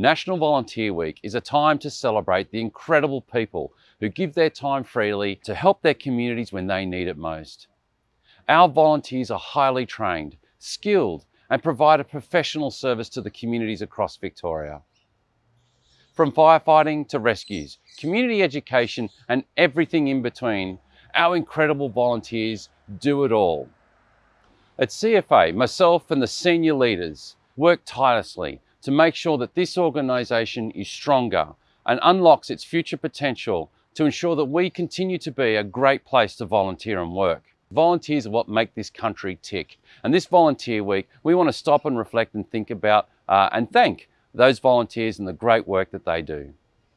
National Volunteer Week is a time to celebrate the incredible people who give their time freely to help their communities when they need it most. Our volunteers are highly trained, skilled, and provide a professional service to the communities across Victoria. From firefighting to rescues, community education, and everything in between, our incredible volunteers do it all. At CFA, myself and the senior leaders work tirelessly to make sure that this organisation is stronger and unlocks its future potential to ensure that we continue to be a great place to volunteer and work. Volunteers are what make this country tick. And this Volunteer Week, we want to stop and reflect and think about uh, and thank those volunteers and the great work that they do.